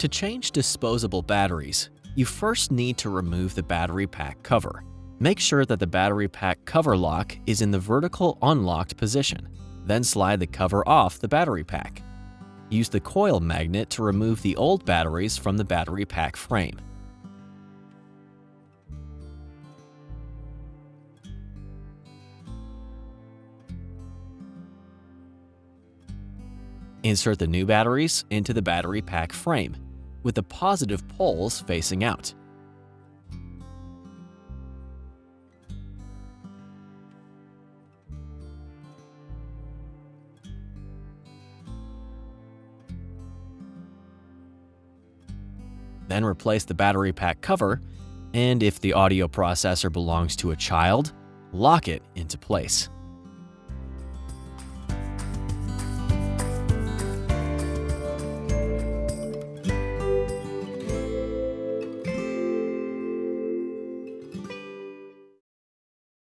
To change disposable batteries, you first need to remove the battery pack cover. Make sure that the battery pack cover lock is in the vertical unlocked position. Then slide the cover off the battery pack. Use the coil magnet to remove the old batteries from the battery pack frame. Insert the new batteries into the battery pack frame, with the positive poles facing out. Then replace the battery pack cover, and if the audio processor belongs to a child, lock it into place.